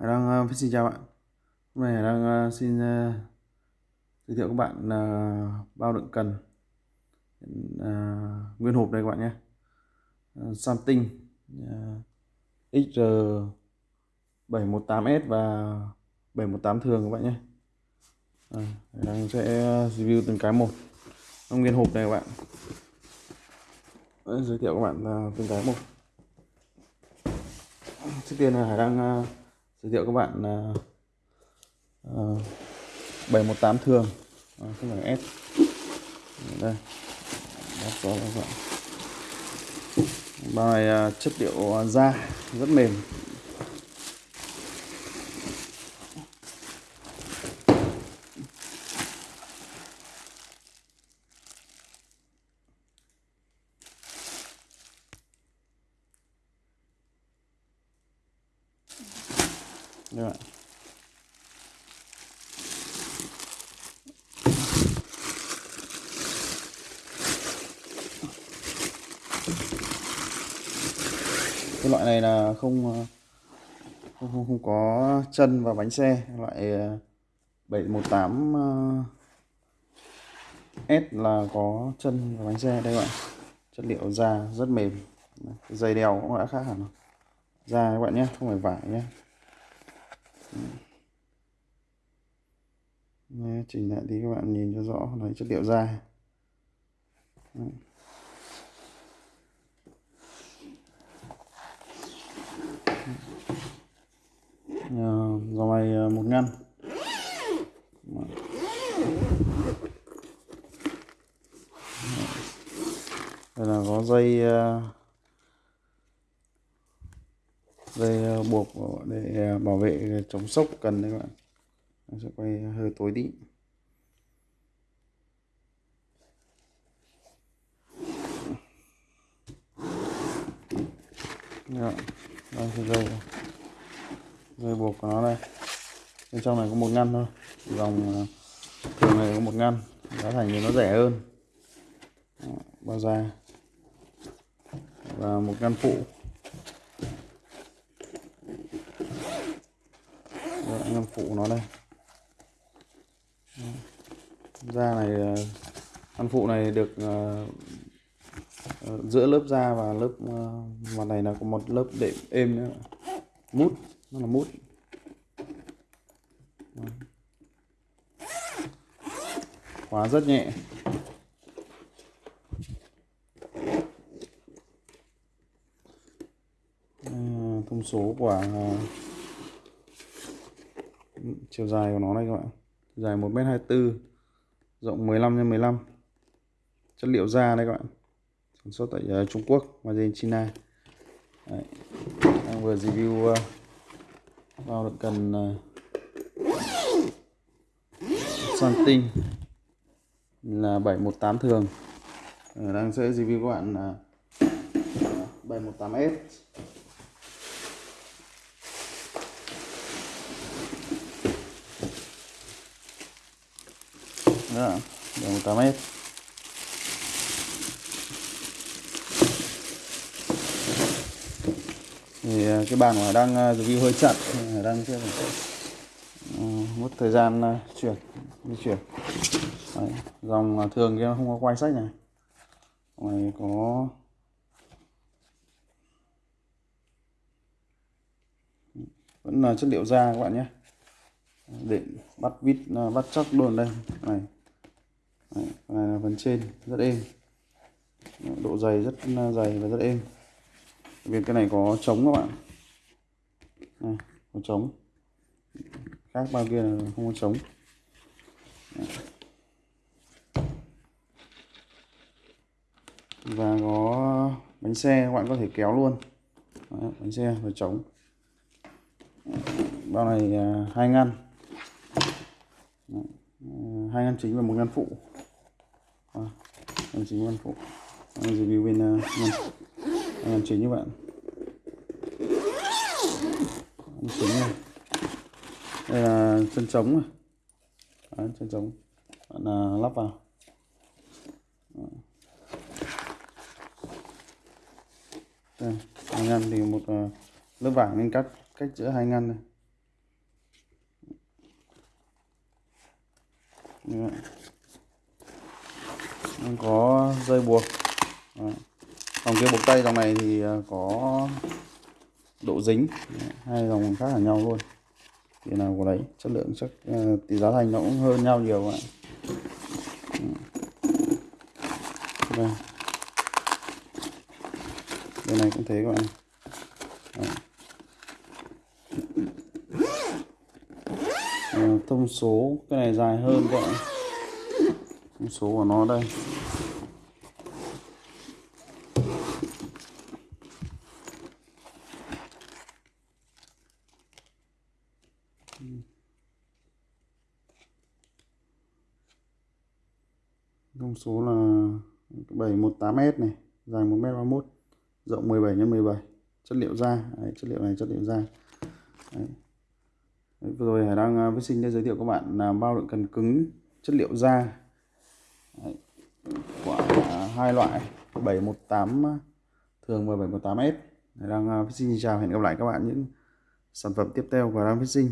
Hải Đăng uh, xin chào bạn. Hôm nay Hải Đăng uh, ờ, xin uh, giới thiệu các bạn uh, bao đựng cần. Uh, nguyên hộp đây các bạn nhé. Uh, Samsung uh, XR 718S và 718 thường các bạn nhé. Hải Đăng sẽ review từng cái một. Trong nguyên hộp này các bạn. Đấy, giới thiệu các bạn uh, từng cái một. Trước tiên là Hải Đăng uh, giới thiệu các bạn là uh, 718 thường. À, không phải S. Đây. Đó, các bạn. Bao này uh, chất liệu à, da. Rất mềm. Đây cái loại này là không ờ, không không, không có chân và bánh xe. Loại ờ, 718 ờ, S là có chân và bánh xe đây các bạn. Chất liệu da rất mềm. Dây đeo cũng đã khác hẳn. Da các bạn nhé không phải vải nhé. Đấy, chỉnh lại đi các bạn nhìn cho rõ lấy chất liệu da Đấy. Ờ, dòng mày ờ, một ngăn. Đây là có dây ờ, dây ờ, buộc để ờ, bảo vệ ờ, chống sốc cần đấy các bạn. Em sẽ quay hơi tối đi Đó. Dạ, đây thì dây dây buộc của nó đây. Bên trong này có một ngăn thôi. Dòng thường này có một ngăn. Giá thành thì nó rẻ hơn. Dạ, Bao da và một ngăn phụ. Anh phụ nó đây. Da này ờ, ăn phụ này được uh, giữa lớp da và lớp uh, mặt này là có một lớp đệm êm nữa. Mút nó là mút. Khóa rất nhẹ. Thông số của uh, chiều dài của nó này các bạn. Dài 1m24 rộng 15 x 15 chất liệu da đây các bạn. Sản xuất tại uh, Trung Quốc và trên China. Đấy. đang vừa review ờ, uh, bao đựng cần uh, ờ, son tinh. Là 718 thường. Đang sẽ review các bạn uh, 718S đó đường 8 mét. Thì à, cái bàn của đang review à, hơi chặt đang chưa ừ, mất thời gian à, chuyển di chuyển. Đấy, dòng thường kia không có quay sách này. Này có vẫn là chất liệu da các bạn nhé. Để bắt vít bắt chắc luôn đây. Này. Đấy, này là phần trên rất êm. Độ dày rất ờ, dày và rất êm. Vì cái này có trống các bạn. Này, có trống. Khác bao kia là không có trống. Và có bánh xe các bạn có thể kéo luôn. Đấy, bánh xe và trống. Bao này à, hai ngăn. Ờ, hai ngăn chính và một ngăn phụ à, chính văn phụ. Làm review bên ờ, uh, làm, làm chính các bạn. Làm chính này đây là chân trống này chân trống. Bạn uh, lắp vào. Ờ. Đây hai ngăn thì một uh, lớp vải nên cắt cách giữa hai ngăn này Đấy. Có dây buộc. Đấy. dòng kia buộc tay dòng này thì à, có độ dính. Đấy, hai dòng khác là nhau luôn. Thì nào của đấy chất lượng chắc uh, tỷ giá thành nó cũng hơn nhau nhiều ạ. Đây. Bên này cũng thế các bạn. Đấy. À, thông số cái này dài hơn các bạn. Thông số của nó đây. Thông số là 718S này dài 1m31 rộng 17 x 17 chất liệu da Đấy, chất liệu này chất liệu da. Đấy. Đấy, vừa rồi Hải đang à, với sinh đã giới thiệu các bạn là bao đựng cần cứng chất liệu da. Đấy. của hai loại 718 à, thường và 718S Hải đang à, với sinh chào hẹn gặp lại các bạn những sản phẩm tiếp theo của Đăng sinh.